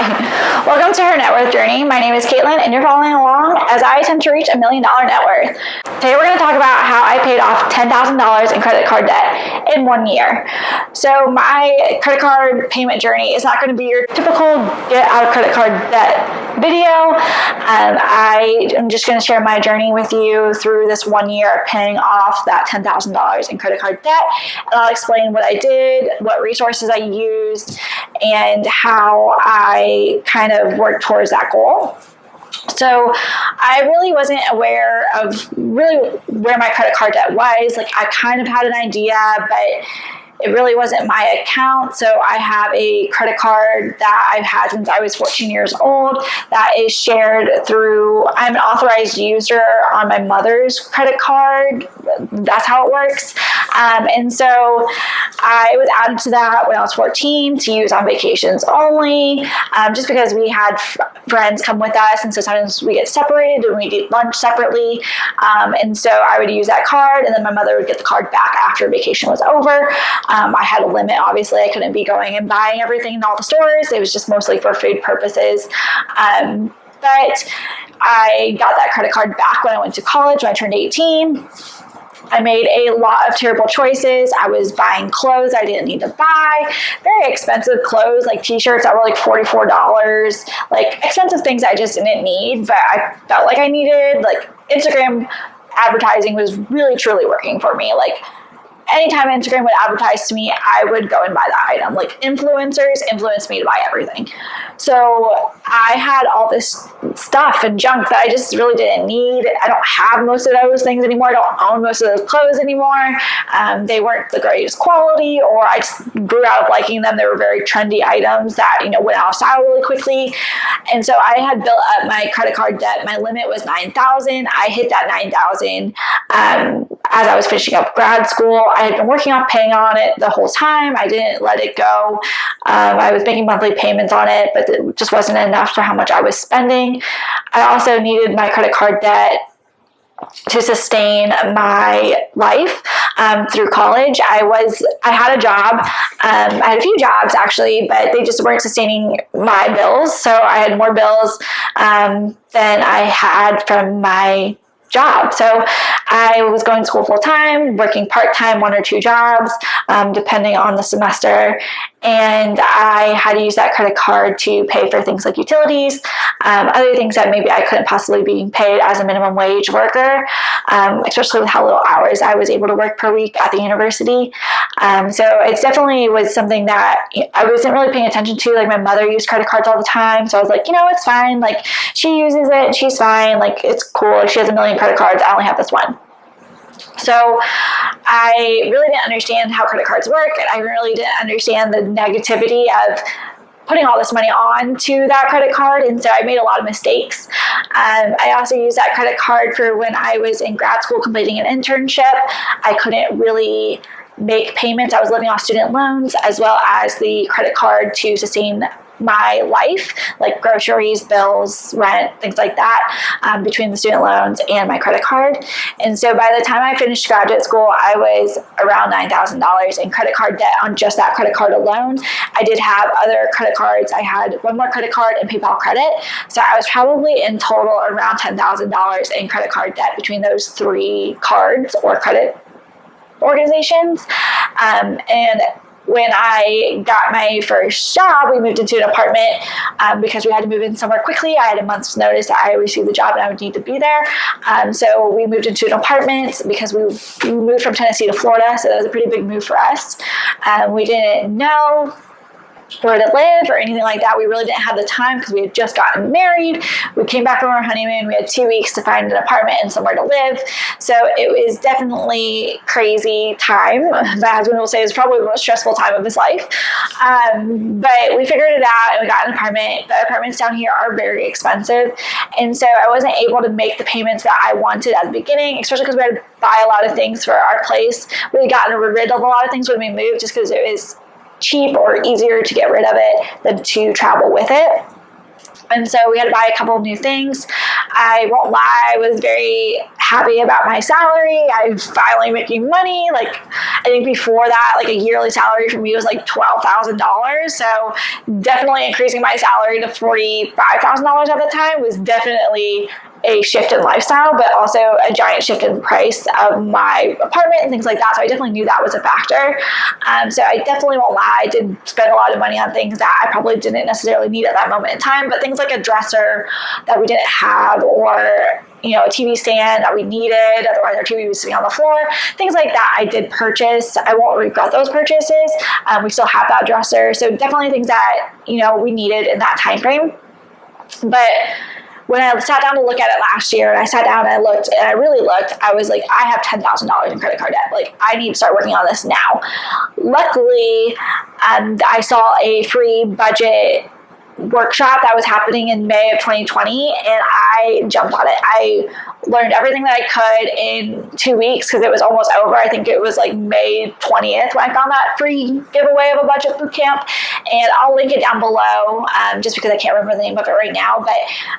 Hi, welcome to her net worth journey. My name is Caitlin, and you're following along as I attempt to reach a million dollar net worth. Today, we're going to talk about how I paid off $10,000 in credit card debt in one year. So, my credit card payment journey is not going to be your typical get out of credit card debt video. Um, I am just going to share my journey with you through this one year of paying off that $10,000 in credit card debt, and I'll explain what I did, what resources I used, and how I kind of worked towards that goal. So I really wasn't aware of really where my credit card debt was. Like I kind of had an idea, but it really wasn't my account. So I have a credit card that I've had since I was 14 years old that is shared through, I'm an authorized user on my mother's credit card. That's how it works. Um, and so I was added to that when I was 14 to use on vacations only, um, just because we had friends come with us. And so sometimes we get separated and we eat lunch separately. Um, and so I would use that card and then my mother would get the card back after vacation was over. Um, I had a limit, obviously. I couldn't be going and buying everything in all the stores. It was just mostly for food purposes. Um, but I got that credit card back when I went to college when I turned 18. I made a lot of terrible choices. I was buying clothes I didn't need to buy, very expensive clothes like t-shirts that were like $44, like expensive things I just didn't need, but I felt like I needed. Like Instagram advertising was really truly working for me. Like anytime Instagram would advertise to me, I would go and buy that item. Like influencers influenced me to buy everything. So I had all this stuff and junk that I just really didn't need. I don't have most of those things anymore. I don't own most of those clothes anymore. Um, they weren't the greatest quality, or I just grew out of liking them. They were very trendy items that you know went out of style really quickly. And so I had built up my credit card debt. My limit was nine thousand. I hit that nine thousand um, as I was finishing up grad school. I had been working on paying on it the whole time. I didn't let it go. Um, I was making monthly payments on it, but it just wasn't enough for how much I was spending. I also needed my credit card debt to sustain my life um, through college. I was I had a job. Um, I had a few jobs actually, but they just weren't sustaining my bills. So I had more bills um, than I had from my job. So I was going to school full time, working part time, one or two jobs, um, depending on the semester. And I had to use that credit card to pay for things like utilities, um, other things that maybe I couldn't possibly be paid as a minimum wage worker, um, especially with how little hours I was able to work per week at the university. Um, so it definitely was something that I wasn't really paying attention to. Like my mother used credit cards all the time. So I was like, you know, it's fine. Like she uses it, she's fine. Like it's cool. She has a million credit cards. I only have this one. So I really didn't understand how credit cards work, and I really didn't understand the negativity of putting all this money on to that credit card and so i made a lot of mistakes um, i also used that credit card for when i was in grad school completing an internship i couldn't really make payments i was living off student loans as well as the credit card to sustain my life, like groceries, bills, rent, things like that, um, between the student loans and my credit card. And so by the time I finished graduate school, I was around $9,000 in credit card debt on just that credit card alone. I did have other credit cards. I had one more credit card and PayPal credit. So I was probably in total around $10,000 in credit card debt between those three cards or credit organizations. Um, and when I got my first job, we moved into an apartment um, because we had to move in somewhere quickly. I had a month's notice that I received the job and I would need to be there. Um, so we moved into an apartment because we, moved from Tennessee to Florida. So that was a pretty big move for us. Um, we didn't know where to live or anything like that. We really didn't have the time because we had just gotten married. We came back from our honeymoon. We had two weeks to find an apartment and somewhere to live. So it was definitely crazy time. My husband will say it was probably the most stressful time of his life. Um, but we figured it out and we got an apartment. The apartments down here are very expensive. And so I wasn't able to make the payments that I wanted at the beginning, especially because we had to buy a lot of things for our place. We had gotten rid of a lot of things when we moved just because it was cheap or easier to get rid of it than to travel with it. And so we had to buy a couple of new things. I won't lie, I was very happy about my salary. I'm finally making money. Like, I think before that, like a yearly salary for me was like $12,000. So definitely increasing my salary to $45,000 at the time was definitely a shift in lifestyle, but also a giant shift in price of my apartment and things like that. So I definitely knew that was a factor. Um, so I definitely won't lie, I did spend a lot of money on things that I probably didn't necessarily need at that moment in time, but things like a dresser that we didn't have or you know, a TV stand that we needed, otherwise our TV was sitting on the floor, things like that I did purchase. I won't regret those purchases. Um, we still have that dresser. So definitely things that, you know, we needed in that time frame. But when I sat down to look at it last year and I sat down and I looked and I really looked, I was like, I have $10,000 in credit card debt. Like, I need to start working on this now. Luckily, um, I saw a free budget workshop that was happening in May of 2020 and I jumped on it. I learned everything that I could in two weeks because it was almost over. I think it was like May 20th when I found that free giveaway of a budget boot camp. And I'll link it down below um, just because I can't remember the name of it right now. But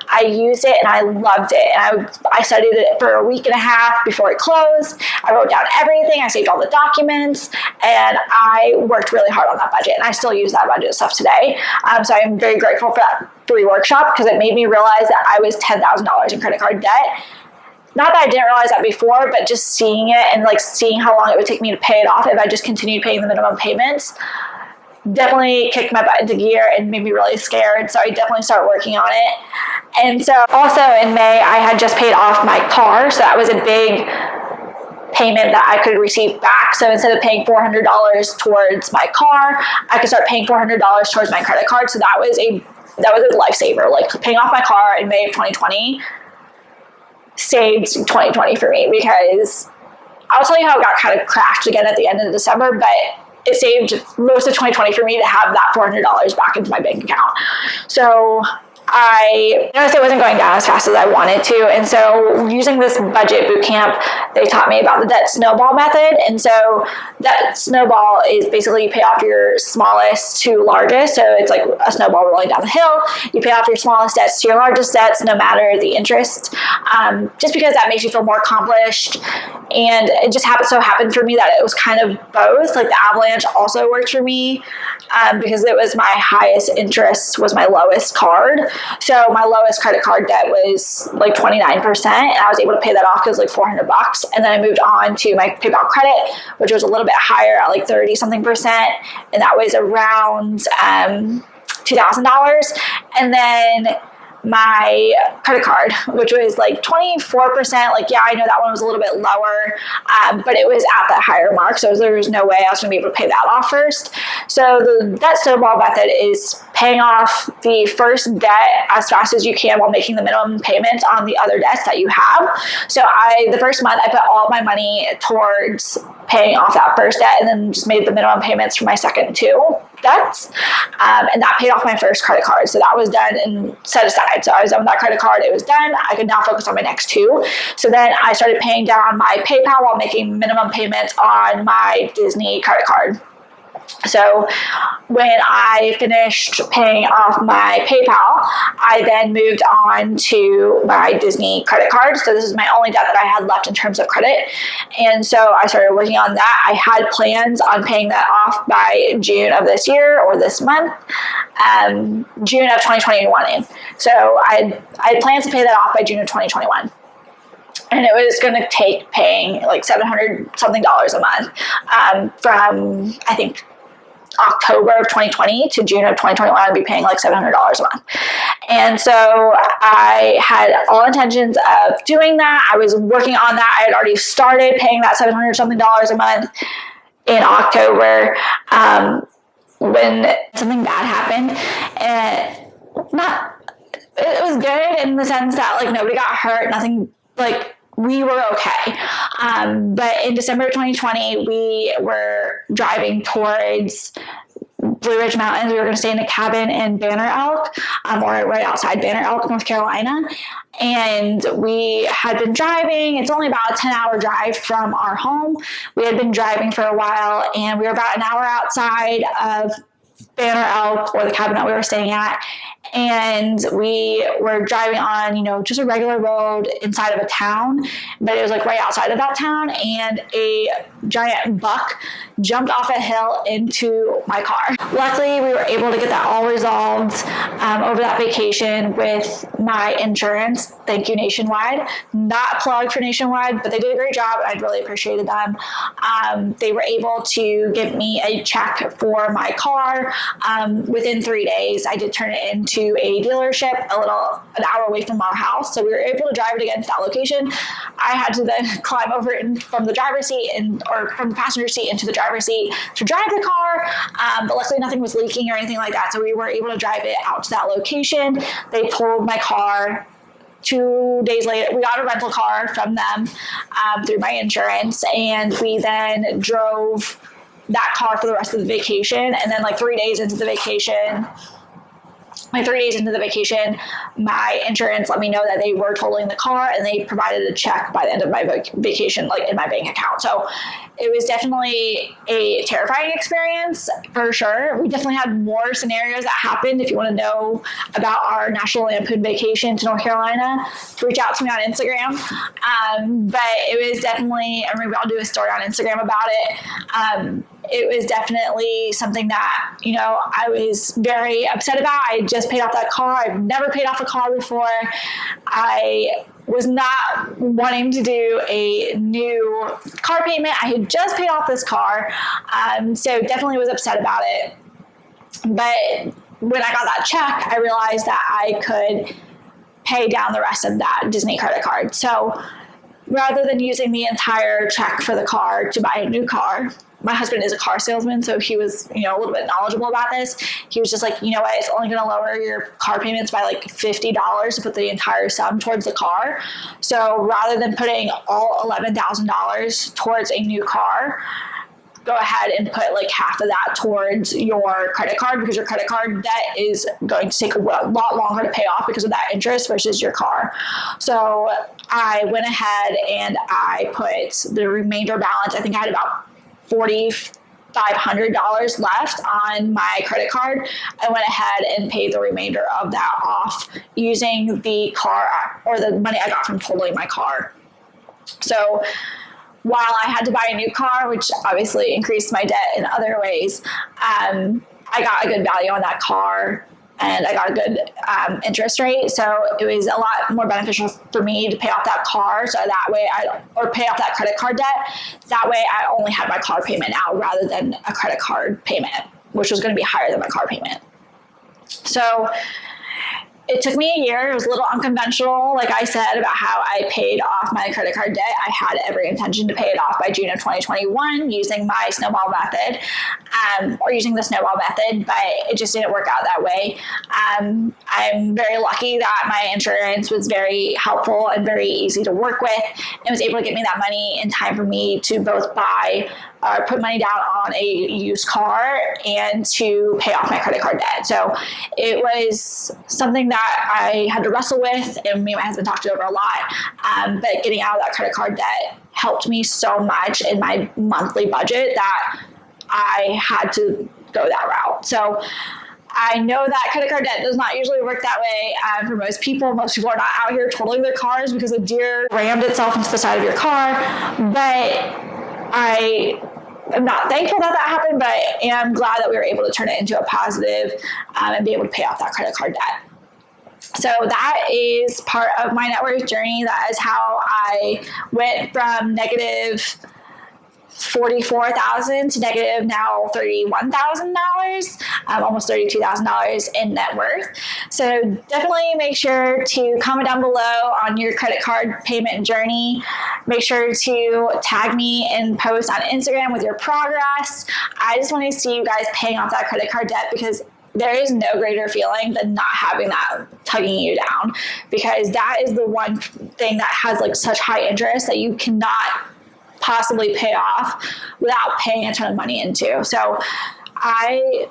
I used it and I loved it. And I, I studied it for a week and a half before it closed. I wrote down everything. I saved all the documents and I worked really hard on that budget. And I still use that budget stuff today. Um, so I'm very grateful for that free workshop because it made me realize that I was $10,000 in credit card debt not that I didn't realize that before, but just seeing it and like seeing how long it would take me to pay it off if I just continued paying the minimum payments definitely kicked my butt into gear and made me really scared. So I definitely started working on it. And so also in May, I had just paid off my car. So that was a big payment that I could receive back. So instead of paying $400 towards my car, I could start paying $400 towards my credit card. So that was a that was a lifesaver. Like paying off my car in May of 2020 saved 2020 for me because I'll tell you how it got kind of crashed again at the end of December, but it saved most of 2020 for me to have that $400 back into my bank account. So I noticed it wasn't going down as fast as I wanted to. And so using this budget boot camp, they taught me about the debt snowball method. And so that snowball is basically you pay off your smallest to largest. So it's like a snowball rolling down the hill. You pay off your smallest debts to your largest debts, no matter the interest, um, just because that makes you feel more accomplished. And it just happened so happened for me that it was kind of both. Like the avalanche also worked for me um, because it was my highest interest was my lowest card. So my lowest credit card debt was like 29%, and I was able to pay that off because like 400 bucks. And then I moved on to my PayPal credit, which was a little bit higher at like 30 something percent, and that was around um, $2,000. And then my credit card, which was like 24%. Like, yeah, I know that one was a little bit lower, um, but it was at that higher mark. So there was no way I was going to be able to pay that off first. So the debt snowball method is paying off the first debt as fast as you can while making the minimum payment on the other debts that you have. So I, the first month, I put all my money towards paying off that first debt and then just made the minimum payments for my second two debts. Um, and that paid off my first credit card. So that was done and set aside. So I was done with that credit card. It was done. I could now focus on my next two. So then I started paying down my PayPal while making minimum payments on my Disney credit card. So when I finished paying off my PayPal, I then moved on to my Disney credit card. So this is my only debt that I had left in terms of credit. And so I started working on that. I had plans on paying that off by June of this year or this month, um, June of 2021. So I, I had plans to pay that off by June of 2021 and it was going to take paying like 700 something dollars a month um, from i think October of 2020 to June of 2021, I'd be paying like $700 a month. And so I had all intentions of doing that. I was working on that. I had already started paying that 700 something dollars a month in October um, when something bad happened. And not, it was good in the sense that like nobody got hurt, nothing like we were okay. Um, but in December 2020, we were driving towards Blue Ridge Mountains. We were going to stay in a cabin in Banner Elk, um, or right outside Banner Elk, North Carolina. And we had been driving. It's only about a 10 hour drive from our home. We had been driving for a while, and we were about an hour outside of Banner Elk or the cabin that we were staying at. And we were driving on, you know, just a regular road inside of a town, but it was like right outside of that town. And a giant buck jumped off a hill into my car. Luckily, we were able to get that all resolved um, over that vacation with my insurance. Thank you, Nationwide. Not plugged for Nationwide, but they did a great job. I really appreciated them. Um, they were able to give me a check for my car um, within three days. I did turn it into a dealership a little an hour away from our house, so we were able to drive it again to that location. I had to then climb over in, from the driver's seat and or from the passenger seat into the driver's seat to drive the car, um, but luckily nothing was leaking or anything like that, so we were able to drive it out to that location. They pulled my car two days later, we got a rental car from them um, through my insurance, and we then drove that car for the rest of the vacation. And then, like three days into the vacation, my three days into the vacation, my insurance let me know that they were totaling the car and they provided a check by the end of my vacation, like in my bank account. So it was definitely a terrifying experience for sure. We definitely had more scenarios that happened. If you want to know about our National Lampoon vacation to North Carolina, reach out to me on Instagram. Um, but it was definitely, I mean, I'll do a story on Instagram about it. Um, it was definitely something that, you know, I was very upset about. I just paid off that car. I've never paid off a car before. I was not wanting to do a new car payment. I had just paid off this car. Um, so definitely was upset about it. But when I got that check, I realized that I could pay down the rest of that Disney credit card. So rather than using the entire check for the car to buy a new car, my husband is a car salesman, so he was, you know, a little bit knowledgeable about this. He was just like, you know what, it's only going to lower your car payments by like $50 to put the entire sum towards the car. So rather than putting all $11,000 towards a new car, go ahead and put like half of that towards your credit card because your credit card debt is going to take a lot longer to pay off because of that interest versus your car. So I went ahead and I put the remainder balance. I think I had about $4,500 left on my credit card. I went ahead and paid the remainder of that off using the car or the money I got from totaling my car. So while I had to buy a new car, which obviously increased my debt in other ways, um, I got a good value on that car and I got a good um, interest rate. So it was a lot more beneficial for me to pay off that car. So that way I, or pay off that credit card debt. That way I only had my car payment out rather than a credit card payment, which was going to be higher than my car payment. So it took me a year. It was a little unconventional, like I said, about how I paid off my credit card debt. I had every intention to pay it off by June of 2021 using my snowball method um, or using the snowball method, but it just didn't work out that way. Um, I'm very lucky that my insurance was very helpful and very easy to work with and was able to get me that money in time for me to both buy uh, put money down on a used car and to pay off my credit card debt. So it was something that I had to wrestle with, and me and my husband talked it over a lot. Um, but getting out of that credit card debt helped me so much in my monthly budget that I had to go that route. So I know that credit card debt does not usually work that way um, for most people. Most people are not out here totaling their cars because a deer rammed itself into the side of your car. But I am not thankful that that happened, but I am glad that we were able to turn it into a positive, um, and be able to pay off that credit card debt. So that is part of my net worth journey. That is how I went from negative 44,000 to negative now $31,000, um, almost $32,000 in net worth. So definitely make sure to comment down below on your credit card payment journey. Make sure to tag me and post on Instagram with your progress. I just want to see you guys paying off that credit card debt because there is no greater feeling than not having that tugging you down because that is the one thing that has like such high interest that you cannot possibly pay off without paying a ton of money into. So I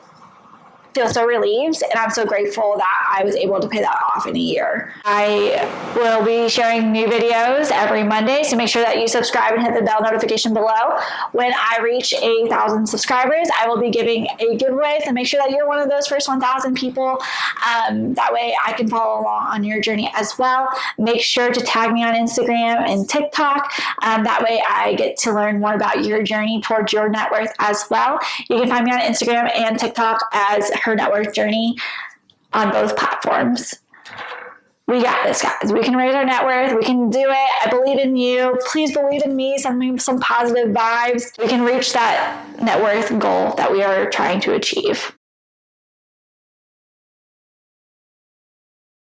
feel so relieved and I'm so grateful that I was able to pay that off in a year. I will be sharing new videos every Monday, so make sure that you subscribe and hit the bell notification below. When I reach a thousand subscribers, I will be giving a giveaway, so make sure that you're one of those first 1,000 people. Um, that way I can follow along on your journey as well. Make sure to tag me on Instagram and TikTok. Um, that way I get to learn more about your journey towards your net worth as well. You can find me on Instagram and TikTok as her net worth journey on both platforms. We got this, guys. We can raise our net worth. We can do it. I believe in you. Please believe in me. Send me some positive vibes. We can reach that net worth goal that we are trying to achieve.